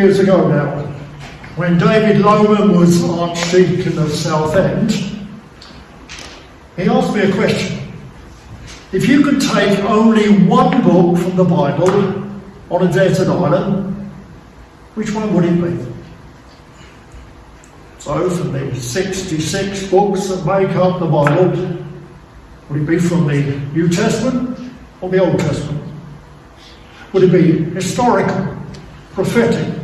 Years ago now, when David Lowman was Archdeacon of Southend, he asked me a question. If you could take only one book from the Bible on a desert island, which one would it be? So, from the 66 books that make up the Bible, would it be from the New Testament or the Old Testament? Would it be historical, prophetic,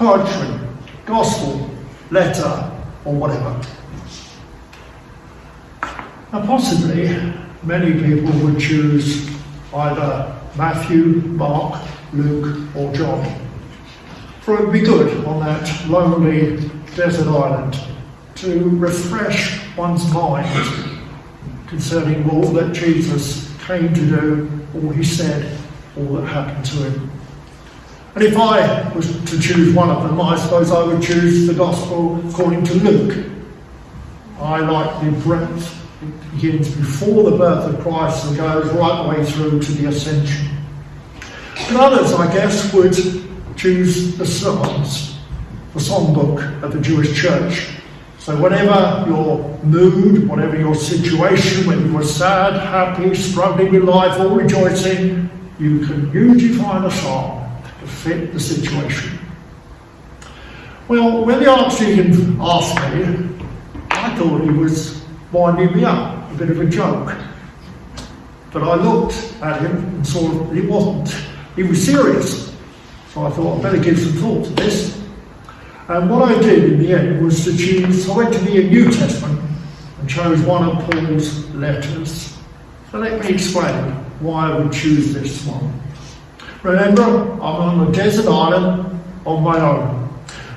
poetry, gospel, letter, or whatever? Now, possibly, many people would choose either Matthew, Mark, Luke, or John. For it would be good on that lonely desert island to refresh one's mind concerning all that Jesus came to do, all he said, all that happened to him. And if I was to choose one of them, I suppose I would choose the Gospel according to Luke. I like the breadth. It begins before the birth of Christ and goes right the way through to the ascension. But others, I guess, would choose the Psalms, the songbook of the Jewish church. So whatever your mood, whatever your situation, whether you are sad, happy, struggling with life, or rejoicing, you can usually find a song to fit the situation. Well, when the Archdeacon asked me, I thought he was winding me up, a bit of a joke. But I looked at him and saw that he wasn't. He was serious. So I thought I'd better give some thought to this. And what I did in the end was to choose, I went to the New Testament and chose one of Paul's letters. So let me explain why I would choose this one. Remember, I'm on a desert island on my own.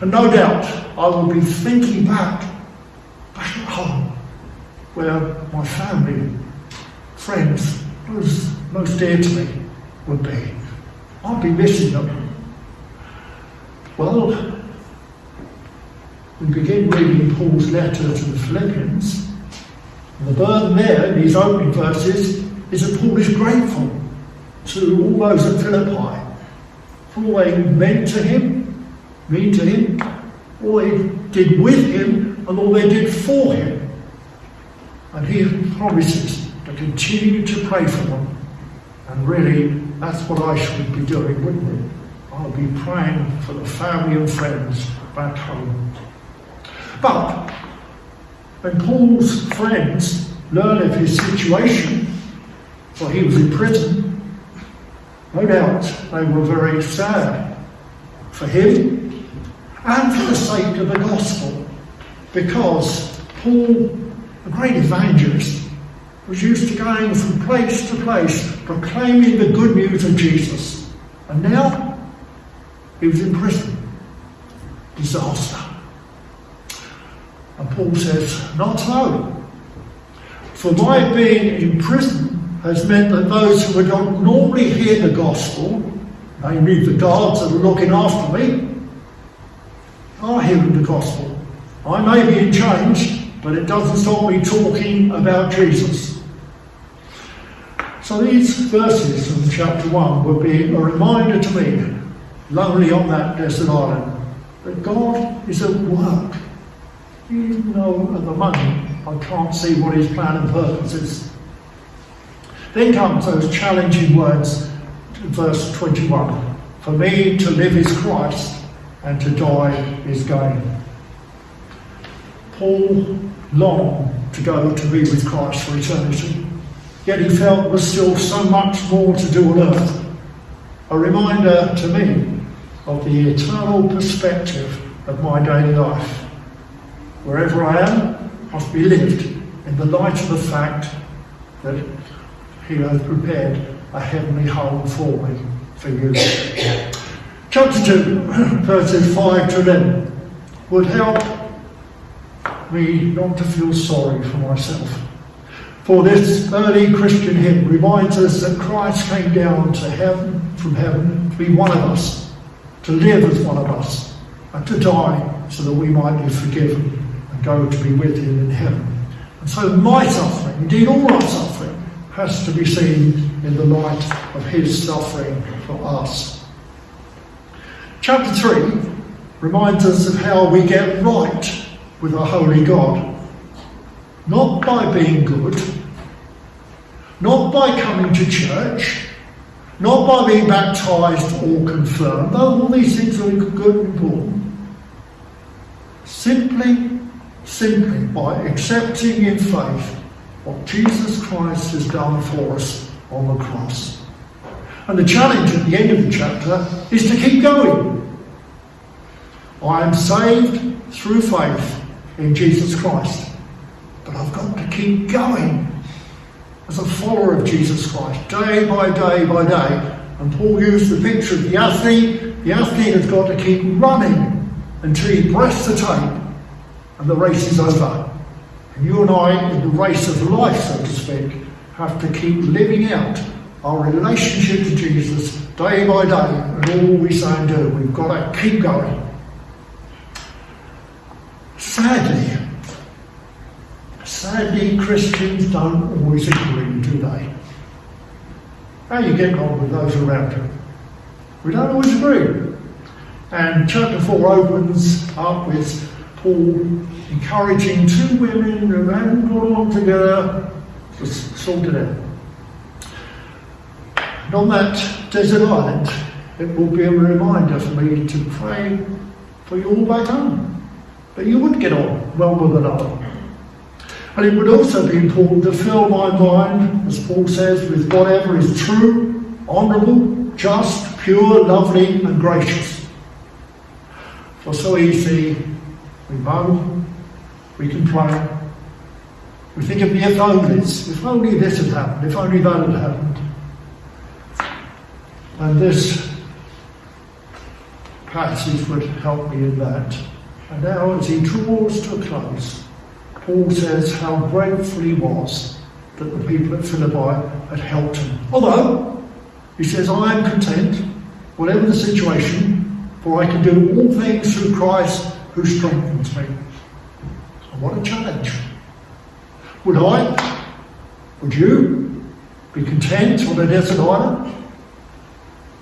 And no doubt I will be thinking back, back at home, where my family, friends, those most dear to me would be. I'll be missing them. Well, we begin reading Paul's letter to the Philippians. And the burden there in these opening verses is that Paul is grateful to all those at Philippi for they meant to him, mean to him, all they did with him, and all they did for him. And he promises to continue to pray for them. And really, that's what I should be doing, wouldn't it? I'll be praying for the family and friends back home. But when Paul's friends learned of his situation, for he was in prison, no doubt they were very sad for him and for the sake of the gospel, because Paul, a great evangelist, was used to going from place to place proclaiming the good news of Jesus. And now he was in prison. Disaster. And Paul says, Not so. For my being in prison has meant that those who would not normally hear the gospel, namely the guards that are looking after me, are hearing the gospel. I may be in chains, but it doesn't stop me talking about Jesus. So these verses from chapter 1 would be a reminder to me, lonely on that desert island, that God is at work even though at the moment I can't see what his plan and purpose is. Then comes those challenging words, verse 21. For me to live is Christ, and to die is gain. Paul longed to go to be with Christ for eternity, yet he felt there was still so much more to do on earth. A reminder to me of the eternal perspective of my daily life. Wherever I am must be lived in the light of the fact that He has prepared a heavenly home for me, for you. Chapter 2, verses 5 to 11 would help me not to feel sorry for myself. For this early Christian hymn reminds us that Christ came down to heaven, from heaven, to be one of us, to live as one of us, and to die so that we might be forgiven and go to be with him in heaven. And so my suffering, indeed all our suffering, has to be seen in the light of his suffering for us. Chapter 3 reminds us of how we get right with our holy God. Not by being good, not by coming to church, not by being baptized or confirmed, though all these things are good and important. Simply, simply by accepting in faith what Jesus Christ has done for us on the cross. And the challenge at the end of the chapter is to keep going. I am saved through faith in Jesus Christ. But I've got to keep going as a follower of Jesus Christ, day by day by day. And Paul used the picture of the athlete. The athlete has got to keep running until he breasts the tape and the race is over. You and I, in the race of life, so to speak, have to keep living out our relationship to Jesus day by day and all we say and do. We've got to keep going. Sadly, sadly, Christians don't always agree, do they? How you get on with those around you? We don't always agree. And chapter 4 opens up with Paul encouraging two women who hadn't got along together to sort it out. And on that desert island, it will be a reminder for me to pray for you all back home. That you would get on well with another. And it would also be important to fill my mind, as Paul says, with whatever is true, honourable, just, pure, lovely, and gracious. For so easy we moan, we complain, we think of the if onlys, if only this had happened, if only that had happened. And this passage would help me in that. And now, as he draws to a close, Paul says how grateful he was that the people at Philippi had helped him. Although, he says, I am content, whatever the situation, for I can do all things through Christ who strengthens me. And what a challenge. Would I, would you be content on a desert island?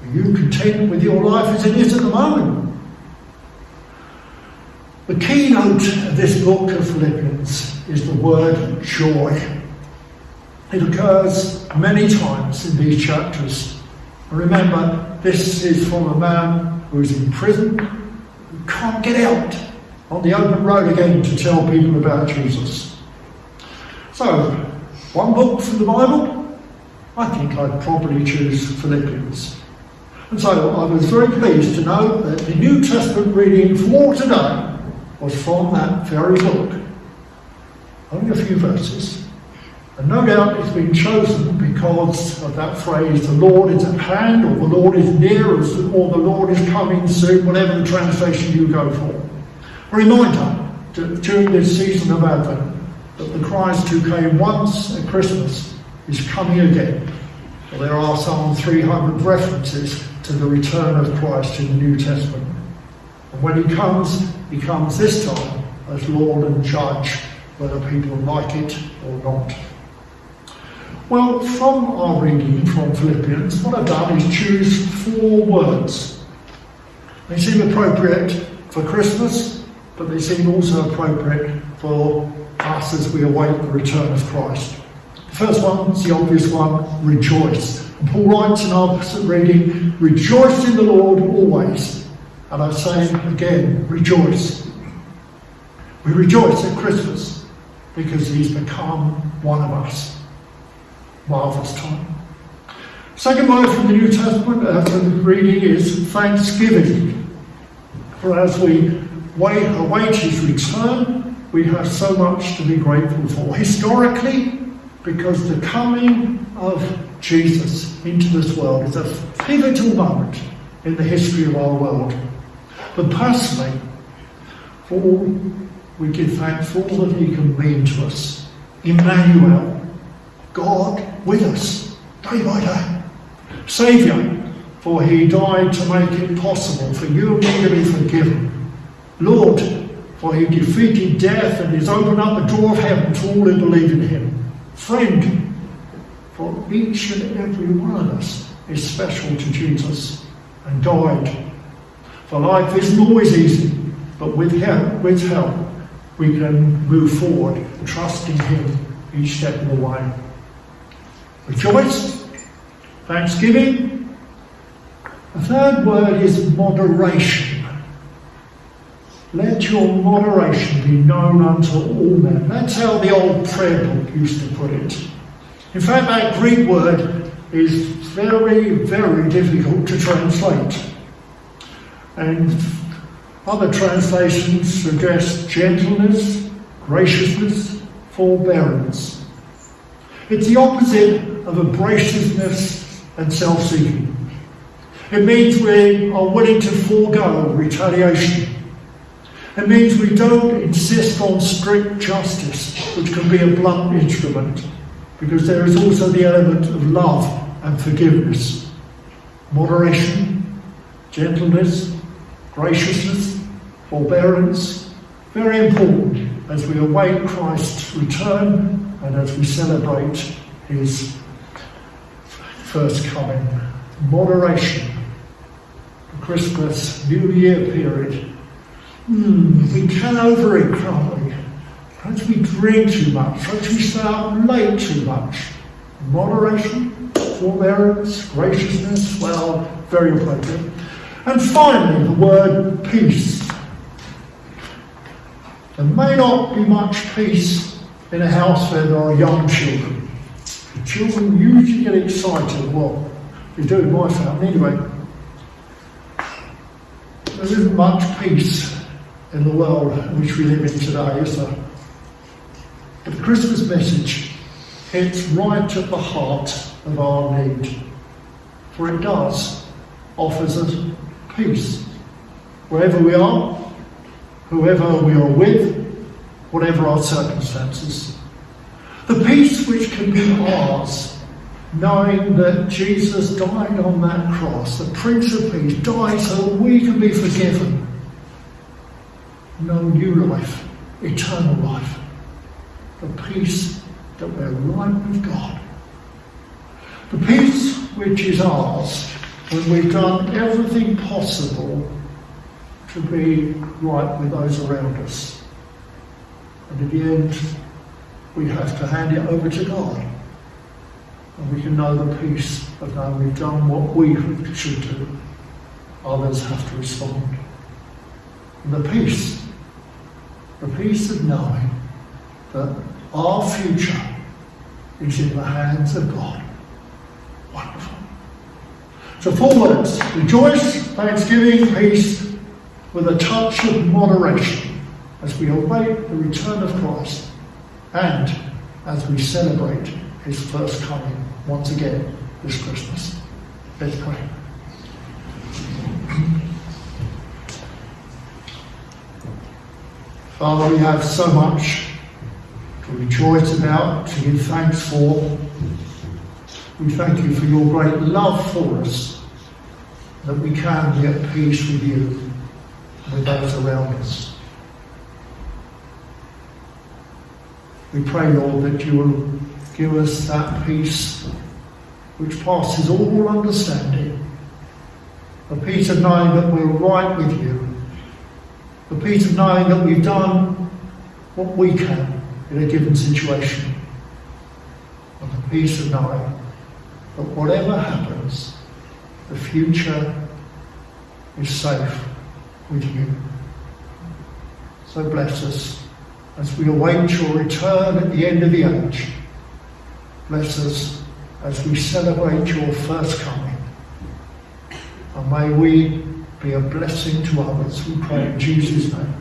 Are you content with your life as it is at the moment? The keynote of this book of Philippians is the word joy. It occurs many times in these chapters. remember, this is from a man who is in prison, can't get out on the open road again to tell people about Jesus. So, one book from the Bible, I think I'd probably choose Philippians. And so I was very pleased to know that the New Testament reading for today was from that very book. Only a few verses. And no doubt it's been chosen because of that phrase, the Lord is at hand, or the Lord is near us, or the Lord is coming soon, whatever the translation you go for. A reminder to, during this season of Advent that the Christ who came once at Christmas is coming again. Well, there are some 300 references to the return of Christ in the New Testament. And when he comes, he comes this time as Lord and Judge, whether people like it or not. Well, from our reading from Philippians, what I've done is choose four words. They seem appropriate for Christmas, but they seem also appropriate for us as we await the return of Christ. The first one is the obvious one rejoice. And Paul writes in our reading, Rejoice in the Lord always. And I say again, rejoice. We rejoice at Christmas because he's become one of us. Marvellous time. Second word from the New Testament, uh, from the reading, is thanksgiving. For as we wait, await his return, we have so much to be grateful for. Historically, because the coming of Jesus into this world is a pivotal moment in the history of our world. But personally, for all we give thanks for all that he can mean to us. Emmanuel, God with us, day by day. Saviour, for he died to make it possible for you and me to be forgiven. Lord, for he defeated death and has opened up the door of heaven to all who believe in him. Friend, for each and every one of us is special to Jesus and died For life isn't always easy, but with help, with help, we can move forward, trusting Him each step of the way. Rejoice, thanksgiving. The third word is moderation. Let your moderation be known unto all men. That's how the old prayer book used to put it. In fact, that Greek word is very, very difficult to translate. And other translations suggest gentleness, graciousness, forbearance. It's the opposite of abrasiveness and self seeking. It means we are willing to forego retaliation it means we don't insist on strict justice, which can be a blunt instrument, because there is also the element of love and forgiveness, moderation, gentleness, graciousness, forbearance, very important as we await Christ's return and as we celebrate his first coming. Moderation, the Christmas New Year period Hmm, we can over it, can't we? Perhaps we drink too much, perhaps we stay up late too much. Moderation, forbearance, graciousness, well, very appropriate. And finally, the word peace. There may not be much peace in a house where there are young children. Children usually get excited. Well, they do in my family anyway. There isn't much peace in the world in which we live in today, is there? But the Christmas message hits right at the heart of our need, for it does offers us peace. Wherever we are, whoever we are with, whatever our circumstances. The peace which can be ours, knowing that Jesus died on that cross, the Prince of Peace, died so we can be forgiven know new life, eternal life, the peace that we're right with God. The peace which is ours when we've done everything possible to be right with those around us. And in the end, we have to hand it over to God. And we can know the peace of knowing we've done what we should do. Others have to respond. And the peace the peace of knowing that our future is in the hands of God. Wonderful. So, four words rejoice, thanksgiving, peace, with a touch of moderation as we await the return of Christ and as we celebrate his first coming once again this Christmas. Let's pray. Father, we have so much to rejoice about, to give thanks for. We thank you for your great love for us, that we can be at peace with you and with those around us. We pray, Lord, that you will give us that peace which passes all understanding, a peace of knowing that we're right with you the peace of knowing that we've done what we can in a given situation. And the peace of knowing that whatever happens, the future is safe with you. So bless us as we await your return at the end of the age. Bless us as we celebrate your first coming. And may we be a blessing to others. We pray in Jesus' name.